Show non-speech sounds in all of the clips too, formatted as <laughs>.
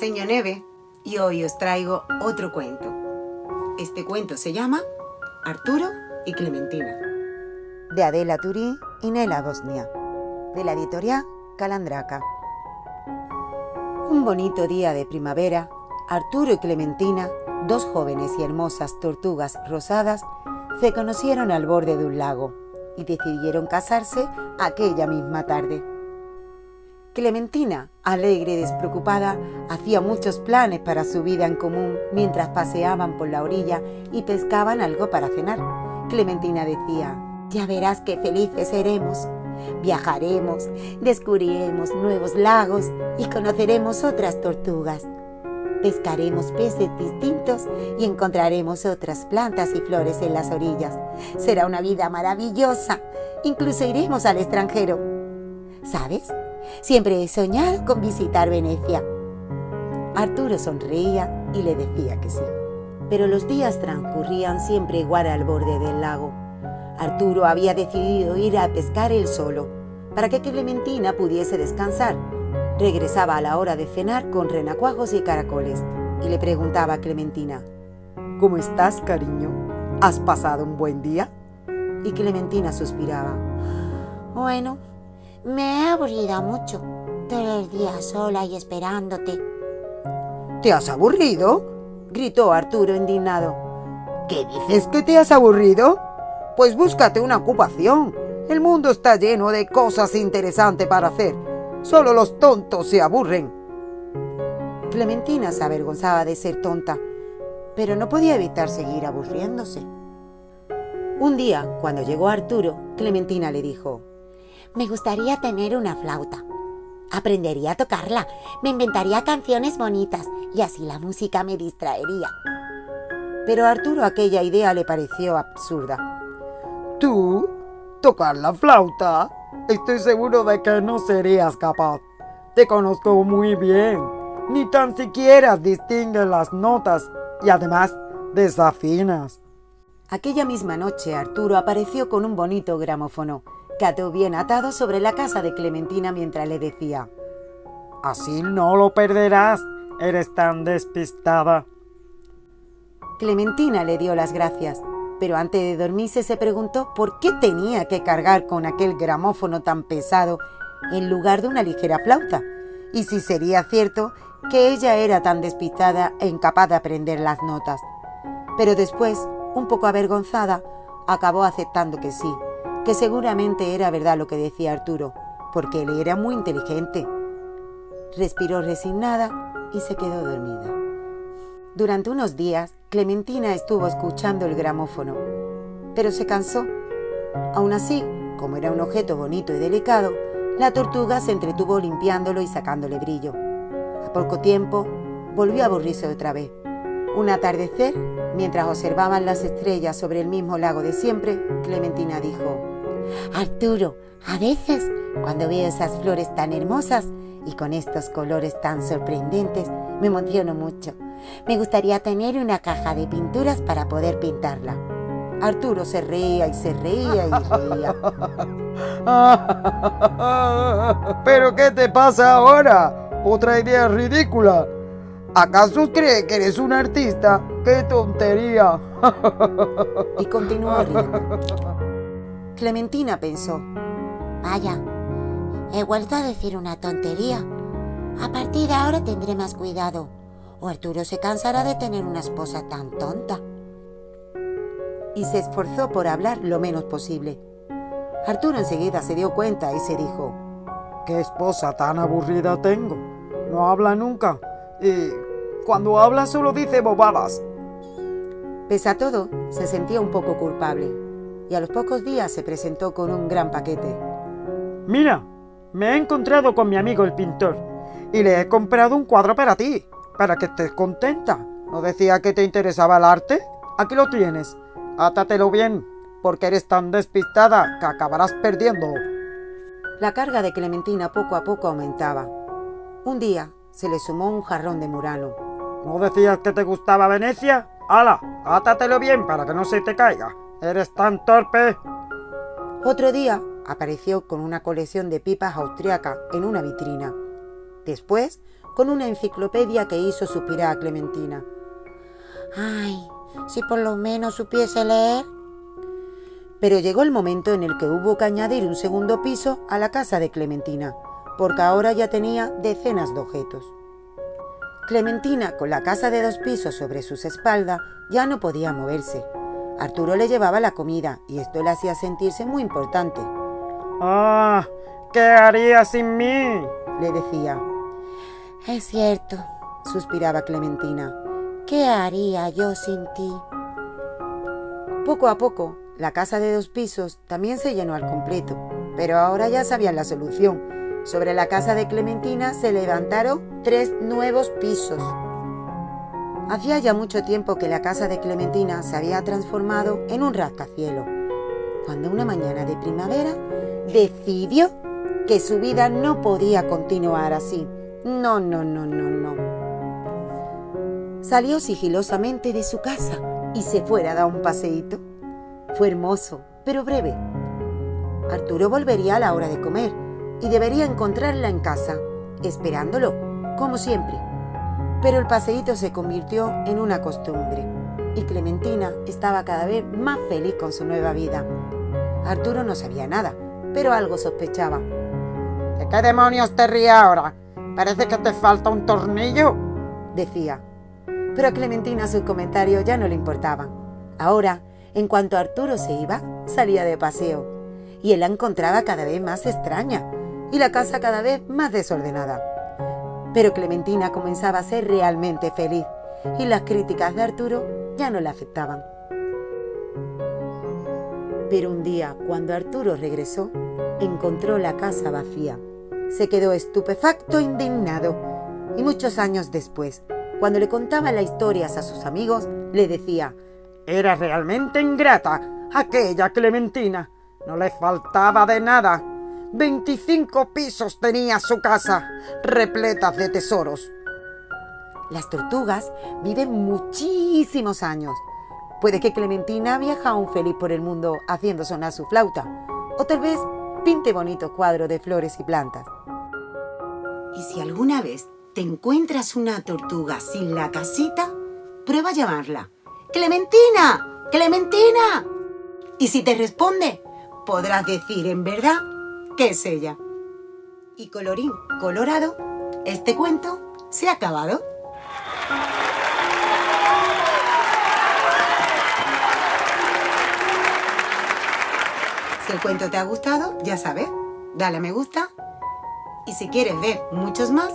la Neve y hoy os traigo otro cuento. Este cuento se llama Arturo y Clementina. De Adela Turí y Nela Bosnia. De la editorial Calandraca. Un bonito día de primavera, Arturo y Clementina, dos jóvenes y hermosas tortugas rosadas, se conocieron al borde de un lago y decidieron casarse aquella misma tarde. Clementina, alegre y despreocupada, hacía muchos planes para su vida en común mientras paseaban por la orilla y pescaban algo para cenar. Clementina decía, ya verás qué felices seremos. Viajaremos, descubriremos nuevos lagos y conoceremos otras tortugas. Pescaremos peces distintos y encontraremos otras plantas y flores en las orillas. Será una vida maravillosa. Incluso iremos al extranjero. ¿Sabes? Siempre he soñado con visitar Venecia. Arturo sonreía y le decía que sí. Pero los días transcurrían siempre igual al borde del lago. Arturo había decidido ir a pescar él solo, para que Clementina pudiese descansar. Regresaba a la hora de cenar con renacuajos y caracoles y le preguntaba a Clementina, ¿Cómo estás, cariño? ¿Has pasado un buen día? Y Clementina suspiraba, Bueno, me he aburrido mucho, todo el día sola y esperándote. ¿Te has aburrido? gritó Arturo indignado. ¿Qué dices que te has aburrido? Pues búscate una ocupación. El mundo está lleno de cosas interesantes para hacer. Solo los tontos se aburren. Clementina se avergonzaba de ser tonta, pero no podía evitar seguir aburriéndose. Un día, cuando llegó Arturo, Clementina le dijo, me gustaría tener una flauta. Aprendería a tocarla, me inventaría canciones bonitas y así la música me distraería. Pero a Arturo aquella idea le pareció absurda. ¿Tú? ¿Tocar la flauta? Estoy seguro de que no serías capaz. Te conozco muy bien. Ni tan siquiera distingues las notas y además desafinas. Aquella misma noche Arturo apareció con un bonito gramófono Cató bien atado sobre la casa de Clementina mientras le decía, Así no lo perderás, eres tan despistada. Clementina le dio las gracias, pero antes de dormirse se preguntó por qué tenía que cargar con aquel gramófono tan pesado en lugar de una ligera flauta, y si sería cierto que ella era tan despistada e incapaz de aprender las notas. Pero después, un poco avergonzada, acabó aceptando que sí, que seguramente era verdad lo que decía Arturo, porque él era muy inteligente. Respiró resignada y se quedó dormida. Durante unos días, Clementina estuvo escuchando el gramófono, pero se cansó. Aún así, como era un objeto bonito y delicado, la tortuga se entretuvo limpiándolo y sacándole brillo. A poco tiempo, volvió a aburrirse otra vez. Un atardecer, mientras observaban las estrellas sobre el mismo lago de siempre, Clementina dijo, Arturo, a veces, cuando veo esas flores tan hermosas y con estos colores tan sorprendentes, me emociono mucho. Me gustaría tener una caja de pinturas para poder pintarla. Arturo se reía y se reía y reía. <laughs> ¿Pero qué te pasa ahora? Otra idea ridícula. ¿Acaso cree que eres un artista? ¡Qué tontería! <laughs> y continuó riendo. Clementina pensó, vaya, he vuelto a decir una tontería. A partir de ahora tendré más cuidado, o Arturo se cansará de tener una esposa tan tonta. Y se esforzó por hablar lo menos posible. Arturo enseguida se dio cuenta y se dijo, ¿qué esposa tan aburrida tengo? No habla nunca y cuando habla solo dice bobadas. Pese a todo, se sentía un poco culpable y a los pocos días se presentó con un gran paquete. Mira, me he encontrado con mi amigo el pintor y le he comprado un cuadro para ti, para que estés contenta. ¿No decía que te interesaba el arte? Aquí lo tienes. Átatelo bien, porque eres tan despistada que acabarás perdiéndolo. La carga de Clementina poco a poco aumentaba. Un día se le sumó un jarrón de Murano. ¿No decías que te gustaba Venecia? ¡Hala! Átatelo bien para que no se te caiga. ¿Eres tan torpe? Otro día apareció con una colección de pipas austriacas en una vitrina. Después, con una enciclopedia que hizo suspirar a Clementina. Ay, si por lo menos supiese leer. Pero llegó el momento en el que hubo que añadir un segundo piso a la casa de Clementina, porque ahora ya tenía decenas de objetos. Clementina, con la casa de dos pisos sobre sus espaldas, ya no podía moverse. Arturo le llevaba la comida y esto le hacía sentirse muy importante. ¡Ah! ¿Qué haría sin mí? le decía. Es cierto, suspiraba Clementina. ¿Qué haría yo sin ti? Poco a poco, la casa de dos pisos también se llenó al completo, pero ahora ya sabían la solución. Sobre la casa de Clementina se levantaron tres nuevos pisos. Hacía ya mucho tiempo que la casa de Clementina se había transformado en un rascacielos, cuando una mañana de primavera decidió que su vida no podía continuar así. No, no, no, no, no. Salió sigilosamente de su casa y se fuera a dar un paseíto. Fue hermoso, pero breve. Arturo volvería a la hora de comer y debería encontrarla en casa, esperándolo, como siempre. Pero el paseíto se convirtió en una costumbre y Clementina estaba cada vez más feliz con su nueva vida. Arturo no sabía nada, pero algo sospechaba. ¿De qué demonios te ríes ahora? Parece que te falta un tornillo, decía. Pero a Clementina sus comentarios ya no le importaban. Ahora, en cuanto Arturo se iba, salía de paseo, y él la encontraba cada vez más extraña y la casa cada vez más desordenada. Pero Clementina comenzaba a ser realmente feliz y las críticas de Arturo ya no le afectaban. Pero un día, cuando Arturo regresó, encontró la casa vacía. Se quedó estupefacto indignado. Y muchos años después, cuando le contaba las historias a sus amigos, le decía, Era realmente ingrata aquella Clementina. No le faltaba de nada. 25 pisos tenía su casa, repletas de tesoros. Las tortugas viven muchísimos años. Puede que Clementina viaja aún feliz por el mundo haciendo sonar su flauta. O tal vez pinte bonitos cuadros de flores y plantas. Y si alguna vez te encuentras una tortuga sin la casita, prueba a llamarla. ¡Clementina! ¡Clementina! Y si te responde, podrás decir en verdad que es ella. Y colorín colorado, este cuento se ha acabado. Si el cuento te ha gustado, ya sabes, dale a me gusta. Y si quieres ver muchos más,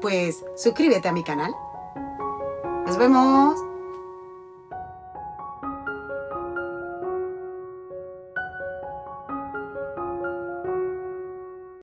pues suscríbete a mi canal. ¡Nos vemos!